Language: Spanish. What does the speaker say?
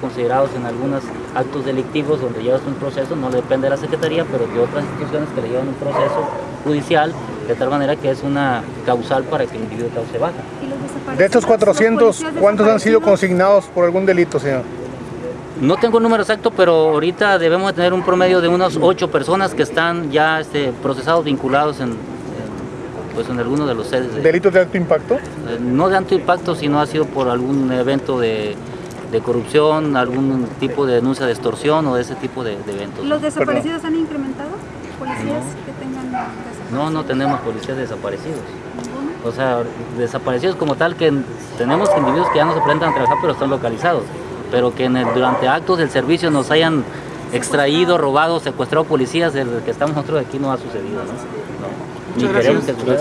considerados en algunos actos delictivos donde llevas un proceso, no depende de la Secretaría, pero de otras instituciones que le llevan un proceso judicial, de tal manera que es una causal para que el individuo cause baja. De estos 400, ¿cuántos han sido consignados por algún delito, señor? No tengo el número exacto, pero ahorita debemos tener un promedio de unas ocho personas que están ya este, procesados, vinculados en, en, pues en alguno de los sedes. De, ¿Delitos de alto impacto? eh, no de alto impacto, sino ha sido por algún evento de, de corrupción, algún tipo de denuncia de extorsión o de ese tipo de, de eventos. ¿Los desaparecidos han incrementado? ¿Policías que tengan desaparecidos? No, no tenemos policías desaparecidos. O sea, desaparecidos como tal que tenemos individuos que ya no se presentan a trabajar pero están localizados. Pero que en el- durante actos del servicio nos hayan extraído, robado, secuestrado policías, el que estamos nosotros aquí no ha sucedido, ¿no? No. Ni queremos que suceda.